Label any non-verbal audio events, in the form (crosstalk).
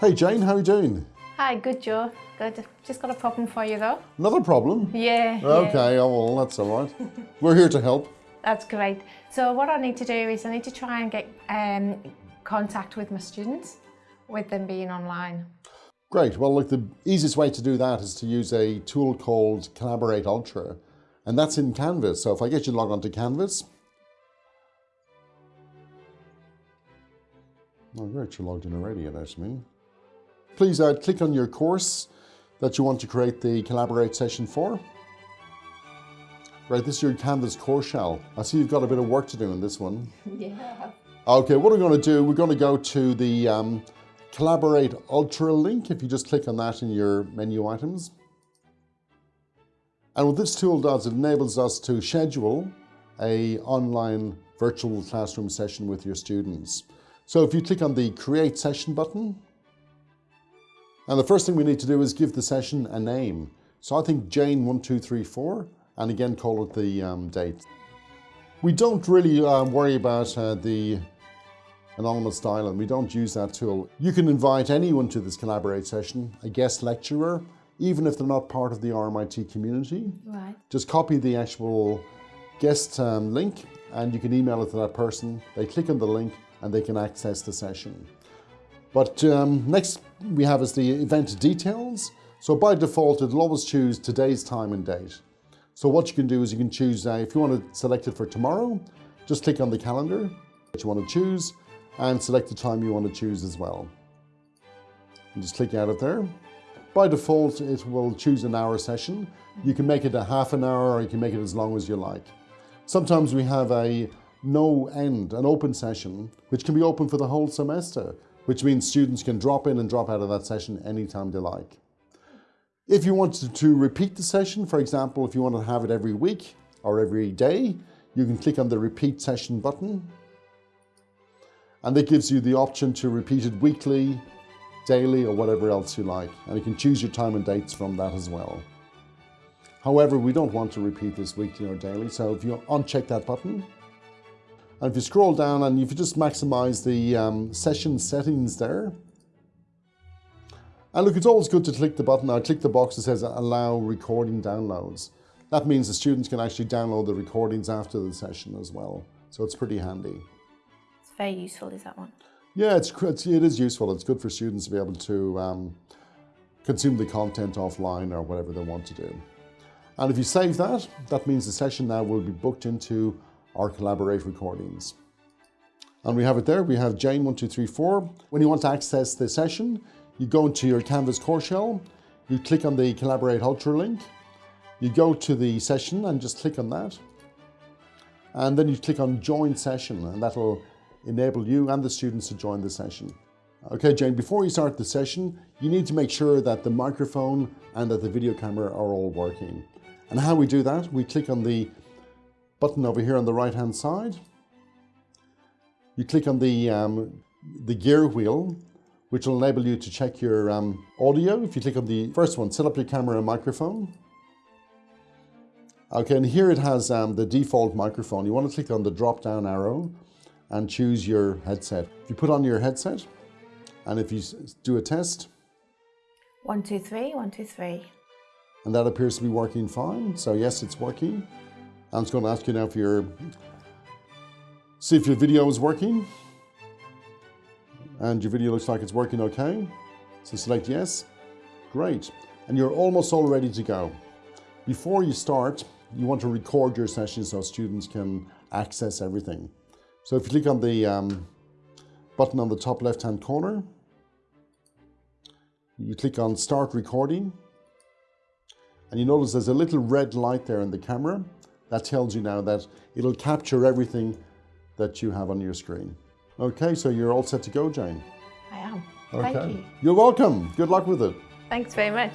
Hey Jane, how are you doing? Hi, good Joe. Good. Just got a problem for you though. Another problem? Yeah. Okay, yeah. oh, well, that's all right. (laughs) We're here to help. That's great. So what I need to do is I need to try and get um, contact with my students with them being online. Great. Well, look, the easiest way to do that is to use a tool called Collaborate Ultra, and that's in Canvas. So if I get you logged onto Canvas, oh, great, you're logged in already, to me. Please uh, click on your course that you want to create the Collaborate session for. Right, this is your Canvas course shell. I see you've got a bit of work to do in this one. (laughs) Yeah. Okay, what we're going to do, we're going to go to the um, Collaborate Ultra link if you just click on that in your menu items. And what this tool does, it enables us to schedule a online virtual classroom session with your students. So if you click on the Create Session button, and the first thing we need to do is give the session a name. So I think Jane1234, and again call it the um, date. We don't really uh, worry about uh, the anonymous dial and we don't use that tool. You can invite anyone to this Collaborate session, a guest lecturer, even if they're not part of the RMIT community. Right. Just copy the actual guest um, link and you can email it to that person. They click on the link and they can access the session. But um, next we have is the event details. So by default, it'll always choose today's time and date. So what you can do is you can choose, uh, if you want to select it for tomorrow, just click on the calendar that you want to choose and select the time you want to choose as well. And just click out of there. By default, it will choose an hour session. You can make it a half an hour or you can make it as long as you like. Sometimes we have a no end, an open session, which can be open for the whole semester, which means students can drop in and drop out of that session anytime they like. If you wanted to repeat the session, for example, if you want to have it every week or every day, you can click on the repeat session button and it gives you the option to repeat it weekly, daily, or whatever else you like. And you can choose your time and dates from that as well. However, we don't want to repeat this weekly or daily, so if you uncheck that button, and if you scroll down and if you just maximize the um, session settings there, and look, it's always good to click the button. I click the box that says allow recording downloads. That means the students can actually download the recordings after the session as well. So it's pretty handy It's very useful, is that one? Yeah, it's, it's it is useful. It's good for students to be able to um, consume the content offline or whatever they want to do. And if you save that, that means the session now will be booked into our Collaborate recordings. And we have it there. We have Jane1234. When you want to access the session, you go into your Canvas core shell, you click on the Collaborate Ultra link, you go to the session and just click on that. And then you click on Join Session and that'll enable you and the students to join the session. Okay, Jane, before you start the session, you need to make sure that the microphone and that the video camera are all working. And how we do that, we click on the button over here on the right hand side. You click on the, um, the gear wheel, which will enable you to check your um, audio. If you click on the first one, set up your camera and microphone. Okay, and here it has um, the default microphone. You want to click on the drop down arrow and choose your headset. If you put on your headset and if you do a test. One, two, three, one, two, three. And that appears to be working fine. So yes, it's working. I'm just going to ask you now if your, see if your video is working. And your video looks like it's working okay. So select yes. Great. And you're almost all ready to go. Before you start, you want to record your session so students can access everything. So if you click on the um, button on the top left hand corner, you click on start recording and you notice there's a little red light there in the camera that tells you now that it'll capture everything that you have on your screen. Okay, so you're all set to go, Jane. I am. Okay. Thank you. You're welcome. Good luck with it. Thanks very much.